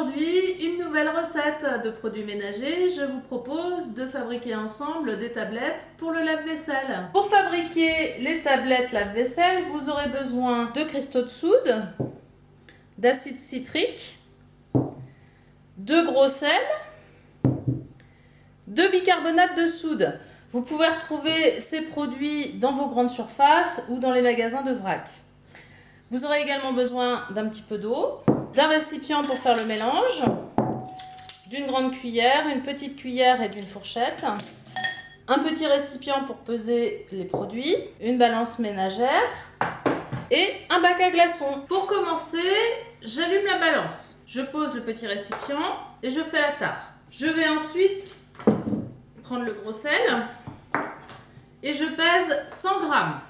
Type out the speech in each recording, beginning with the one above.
Aujourd'hui, une nouvelle recette de produits ménagers. Je vous propose de fabriquer ensemble des tablettes pour le lave-vaisselle. Pour fabriquer les tablettes lave-vaisselle, vous aurez besoin de cristaux de soude, d'acide citrique, de gros sel, de bicarbonate de soude. Vous pouvez retrouver ces produits dans vos grandes surfaces ou dans les magasins de vrac. Vous aurez également besoin d'un petit peu d'eau, d'un récipient pour faire le mélange, d'une grande cuillère, une petite cuillère et d'une fourchette, un petit récipient pour peser les produits, une balance ménagère et un bac à glaçons. Pour commencer, j'allume la balance. Je pose le petit récipient et je fais la tare. Je vais ensuite prendre le gros sel et je pèse 100 grammes.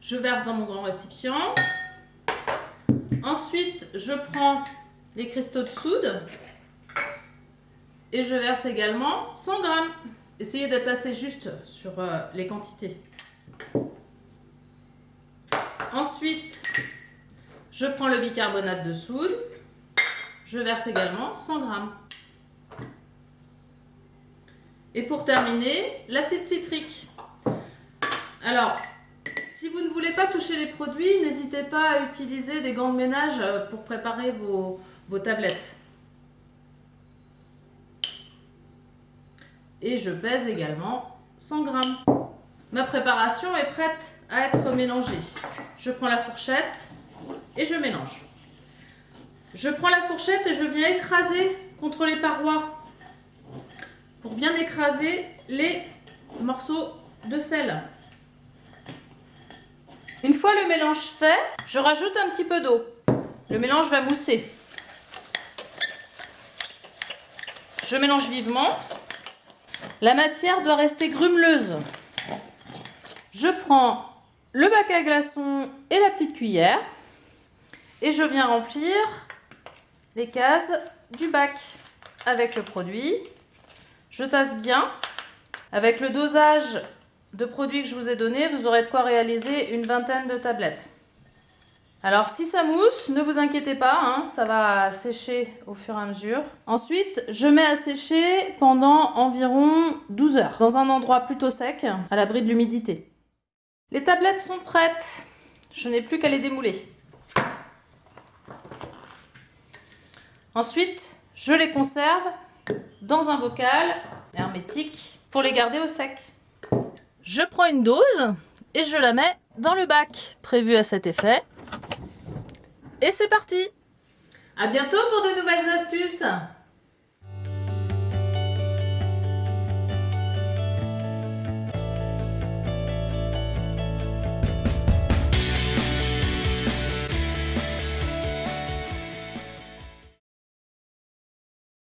Je verse dans mon grand récipient. Ensuite, je prends les cristaux de soude et je verse également 100 grammes. Essayez d'être assez juste sur euh, les quantités. Ensuite, je prends le bicarbonate de soude. Je verse également 100 grammes. Et pour terminer, l'acide citrique. Alors, si vous ne voulez pas toucher les produits, n'hésitez pas à utiliser des gants de ménage euh, pour préparer vos, tablettes. Et je pèse également 100 grammes. Ma préparation est prête à être mélangée. Je prends la fourchette et je mélange. Je prends la fourchette et je viens écraser contre les parois pour bien écraser les morceaux de sel. Une fois le mélange fait, je rajoute un petit peu d'eau. Le mélange va mousser. Je mélange vivement. La matière doit rester grumeleuse. Je prends le bac à glaçons et la petite cuillère et je viens remplir les cases du bac avec le produit. Je tasse bien. Avec le dosage de produits que je vous ai donné, vous aurez de quoi réaliser une vingtaine de tablettes. Alors si ça mousse, ne vous inquiétez pas, hein, ça va sécher au fur et à mesure. Ensuite, je mets à sécher pendant environ 12 heures, dans un endroit plutôt sec, à l'abri de l'humidité. Les tablettes sont prêtes, je n'ai plus qu'à les démouler. Ensuite, je les conserve dans un bocal hermétique pour les garder au sec. Je prends une dose et je la mets dans le bac prévu à cet effet. Et c'est parti À bientôt pour de nouvelles astuces